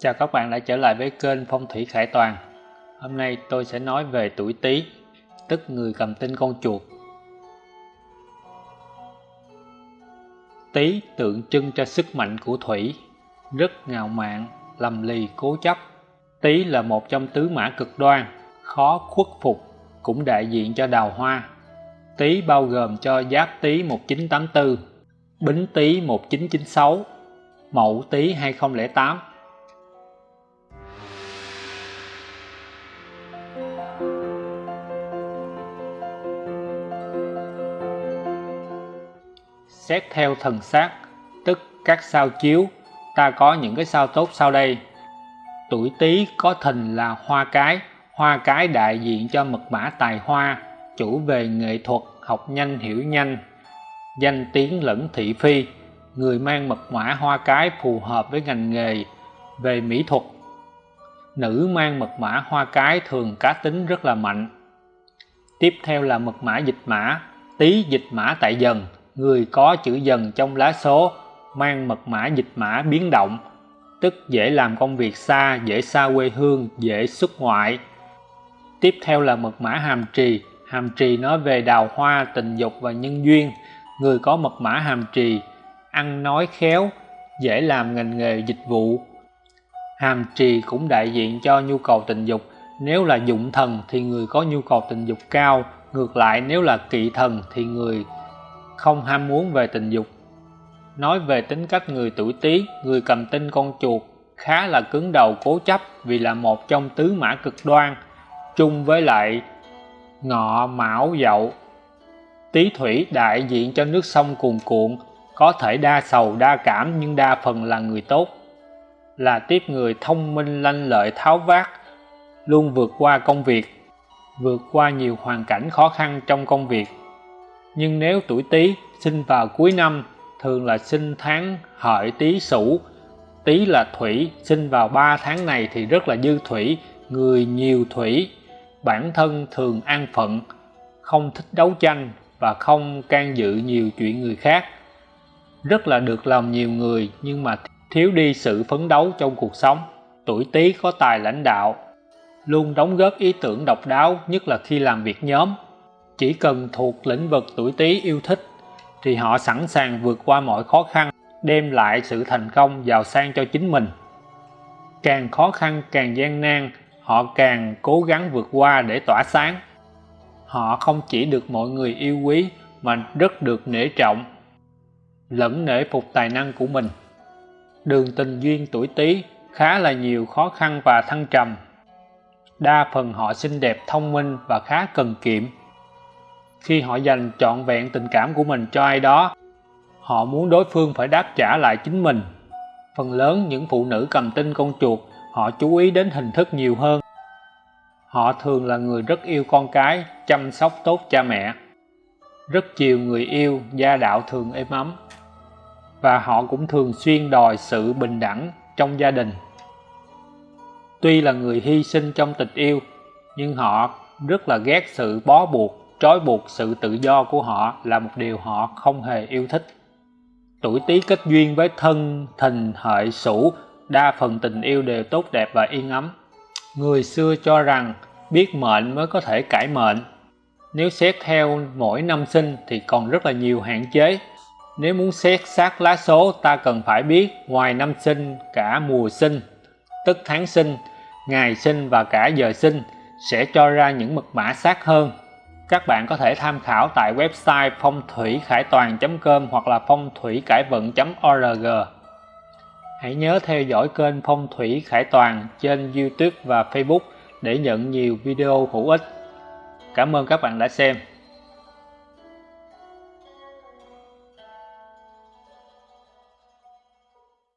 Chào các bạn đã trở lại với kênh Phong thủy Khải Toàn. Hôm nay tôi sẽ nói về tuổi Tý, tức người cầm tinh con chuột. Tý tượng trưng cho sức mạnh của thủy, rất ngạo mạn, lầm lì, cố chấp. Tý là một trong tứ mã cực đoan, khó khuất phục, cũng đại diện cho đào hoa. Tý bao gồm cho Giáp Tý 1984, Bính Tý 1996, Mậu Tý 2008 Xét theo thần sát, tức các sao chiếu, ta có những cái sao tốt sau đây. Tuổi Tý có thìn là hoa cái, hoa cái đại diện cho mật mã tài hoa, chủ về nghệ thuật, học nhanh hiểu nhanh, danh tiếng lẫn thị phi, người mang mật mã hoa cái phù hợp với ngành nghề về mỹ thuật. Nữ mang mật mã hoa cái thường cá tính rất là mạnh. Tiếp theo là mật mã dịch mã, tý dịch mã tại dần, người có chữ dần trong lá số, mang mật mã dịch mã biến động, tức dễ làm công việc xa, dễ xa quê hương, dễ xuất ngoại. Tiếp theo là mật mã hàm trì, hàm trì nói về đào hoa, tình dục và nhân duyên. Người có mật mã hàm trì, ăn nói khéo, dễ làm ngành nghề dịch vụ. Hàm trì cũng đại diện cho nhu cầu tình dục, nếu là dụng thần thì người có nhu cầu tình dục cao, ngược lại nếu là kỵ thần thì người không ham muốn về tình dục. Nói về tính cách người tuổi Tý, người cầm tinh con chuột khá là cứng đầu cố chấp vì là một trong tứ mã cực đoan, chung với lại ngọ mão dậu. Tý thủy đại diện cho nước sông cuồn cuộn, có thể đa sầu đa cảm nhưng đa phần là người tốt. Là tiếp người thông minh lanh lợi tháo vát, luôn vượt qua công việc, vượt qua nhiều hoàn cảnh khó khăn trong công việc nhưng nếu tuổi Tý sinh vào cuối năm, thường là sinh tháng hợi Tý Sửu. Tý là thủy, sinh vào 3 tháng này thì rất là dư thủy, người nhiều thủy. Bản thân thường an phận, không thích đấu tranh và không can dự nhiều chuyện người khác. Rất là được lòng nhiều người, nhưng mà thiếu đi sự phấn đấu trong cuộc sống. Tuổi Tý có tài lãnh đạo, luôn đóng góp ý tưởng độc đáo, nhất là khi làm việc nhóm chỉ cần thuộc lĩnh vực tuổi Tý yêu thích thì họ sẵn sàng vượt qua mọi khó khăn, đem lại sự thành công giàu sang cho chính mình. Càng khó khăn càng gian nan, họ càng cố gắng vượt qua để tỏa sáng. Họ không chỉ được mọi người yêu quý mà rất được nể trọng, lẫn nể phục tài năng của mình. Đường tình duyên tuổi Tý khá là nhiều khó khăn và thăng trầm. Đa phần họ xinh đẹp, thông minh và khá cần kiệm khi họ dành trọn vẹn tình cảm của mình cho ai đó, họ muốn đối phương phải đáp trả lại chính mình. Phần lớn những phụ nữ cầm tinh con chuột, họ chú ý đến hình thức nhiều hơn. Họ thường là người rất yêu con cái, chăm sóc tốt cha mẹ. Rất chiều người yêu gia đạo thường êm ấm. Và họ cũng thường xuyên đòi sự bình đẳng trong gia đình. Tuy là người hy sinh trong tình yêu, nhưng họ rất là ghét sự bó buộc trói buộc sự tự do của họ là một điều họ không hề yêu thích. Tuổi tý kết duyên với thân thìn hợi sửu đa phần tình yêu đều tốt đẹp và yên ấm. Người xưa cho rằng biết mệnh mới có thể cải mệnh. Nếu xét theo mỗi năm sinh thì còn rất là nhiều hạn chế. Nếu muốn xét sát lá số, ta cần phải biết ngoài năm sinh, cả mùa sinh, tức tháng sinh, ngày sinh và cả giờ sinh sẽ cho ra những mật mã sát hơn các bạn có thể tham khảo tại website phong thủy khải toàn.com hoặc là phong thủy cải vận.org. Hãy nhớ theo dõi kênh Phong thủy Khải Toàn trên YouTube và Facebook để nhận nhiều video hữu ích. Cảm ơn các bạn đã xem.